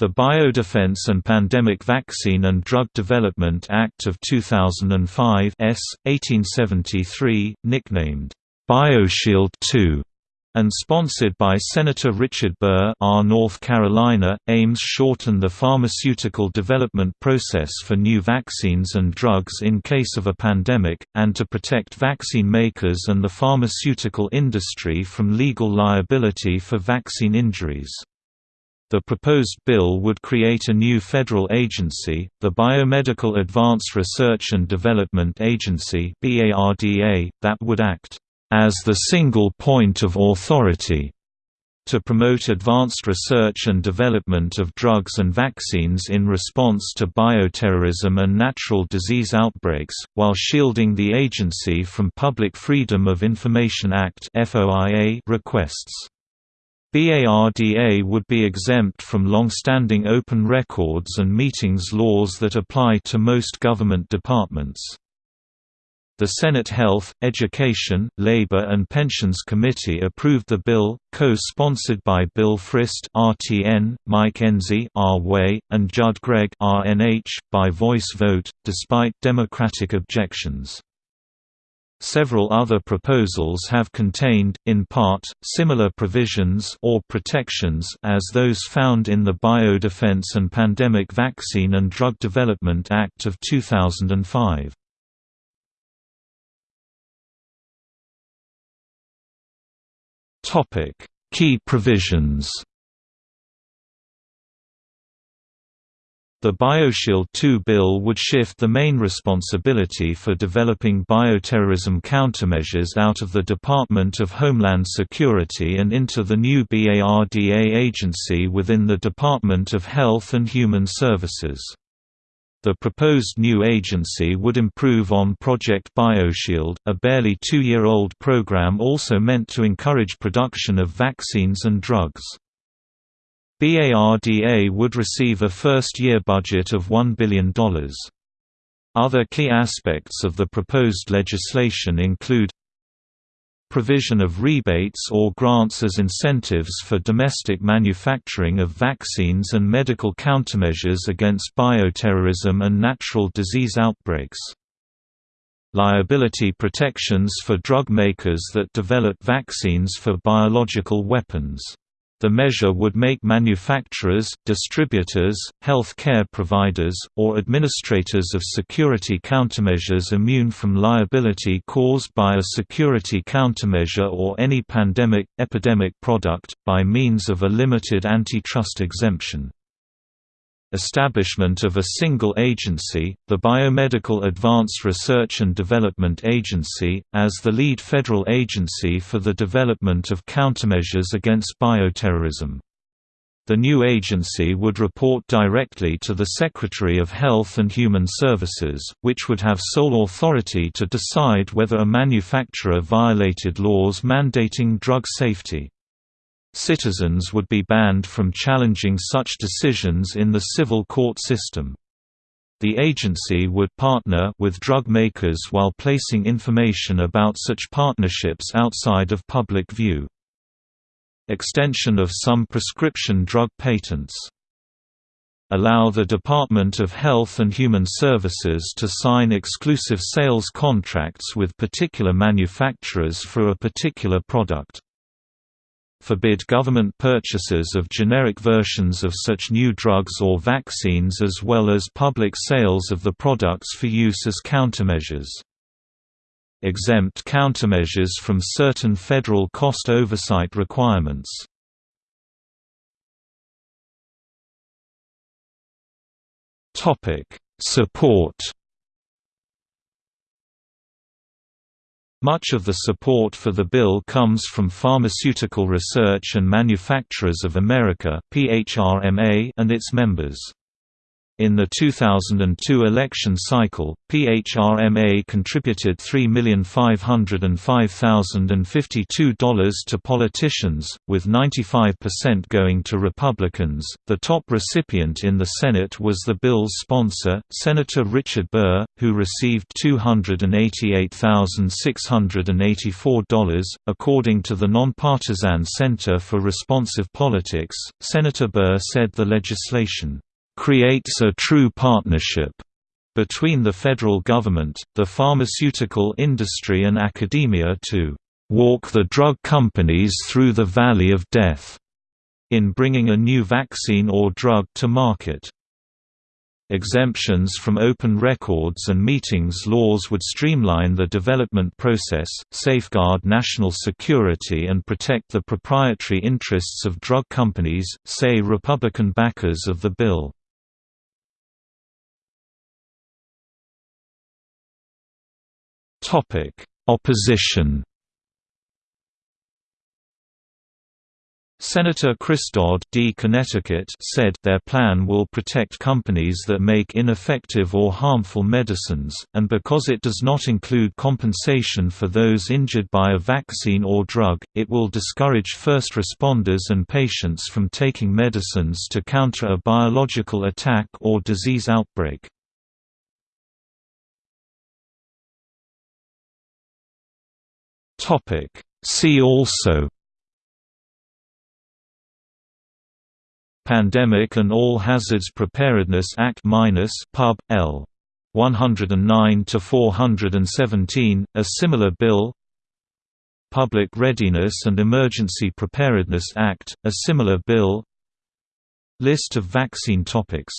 The Biodefense and Pandemic Vaccine and Drug Development Act of 2005 S. 1873, nicknamed, BioShield II, and sponsored by Senator Richard Burr R. North Carolina, aims to shorten the pharmaceutical development process for new vaccines and drugs in case of a pandemic, and to protect vaccine makers and the pharmaceutical industry from legal liability for vaccine injuries. The proposed bill would create a new federal agency, the Biomedical Advanced Research and Development Agency that would act as the single point of authority to promote advanced research and development of drugs and vaccines in response to bioterrorism and natural disease outbreaks, while shielding the agency from Public Freedom of Information Act requests. BARDA would be exempt from long-standing open records and meetings laws that apply to most government departments. The Senate Health, Education, Labor and Pensions Committee approved the bill, co-sponsored by Bill Frist (RTN), Mike Enzi (R-Way), and Judd Gregg (RNH) by voice vote, despite Democratic objections. Several other proposals have contained, in part, similar provisions or protections as those found in the Biodefense and Pandemic Vaccine and Drug Development Act of 2005. Key provisions The BioShield II bill would shift the main responsibility for developing bioterrorism countermeasures out of the Department of Homeland Security and into the new BARDA agency within the Department of Health and Human Services. The proposed new agency would improve on Project BioShield, a barely two-year-old program also meant to encourage production of vaccines and drugs. BARDA would receive a first-year budget of $1 billion. Other key aspects of the proposed legislation include provision of rebates or grants as incentives for domestic manufacturing of vaccines and medical countermeasures against bioterrorism and natural disease outbreaks. Liability protections for drug makers that develop vaccines for biological weapons the measure would make manufacturers, distributors, health care providers, or administrators of security countermeasures immune from liability caused by a security countermeasure or any pandemic, epidemic product, by means of a limited antitrust exemption establishment of a single agency, the Biomedical Advanced Research and Development Agency, as the lead federal agency for the development of countermeasures against bioterrorism. The new agency would report directly to the Secretary of Health and Human Services, which would have sole authority to decide whether a manufacturer violated laws mandating drug safety. Citizens would be banned from challenging such decisions in the civil court system. The agency would partner with drug makers while placing information about such partnerships outside of public view. Extension of some prescription drug patents allow the Department of Health and Human Services to sign exclusive sales contracts with particular manufacturers for a particular product forbid government purchases of generic versions of such new drugs or vaccines as well as public sales of the products for use as countermeasures. Exempt countermeasures from certain federal cost oversight requirements. Support Much of the support for the bill comes from Pharmaceutical Research and Manufacturers of America and its members. In the 2002 election cycle, PHRMA contributed $3,505,052 to politicians, with 95% going to Republicans. The top recipient in the Senate was the bill's sponsor, Senator Richard Burr, who received $288,684. According to the Nonpartisan Center for Responsive Politics, Senator Burr said the legislation creates a true partnership between the federal government, the pharmaceutical industry and academia to walk the drug companies through the valley of death in bringing a new vaccine or drug to market. Exemptions from open records and meetings laws would streamline the development process, safeguard national security and protect the proprietary interests of drug companies, say Republican backers of the bill. Opposition. Senator Chris Dodd D. Connecticut said their plan will protect companies that make ineffective or harmful medicines, and because it does not include compensation for those injured by a vaccine or drug, it will discourage first responders and patients from taking medicines to counter a biological attack or disease outbreak. See also Pandemic and All Hazards Preparedness Act Pub. L. 109 to 417, a similar bill. Public Readiness and Emergency Preparedness Act, a similar bill. List of vaccine topics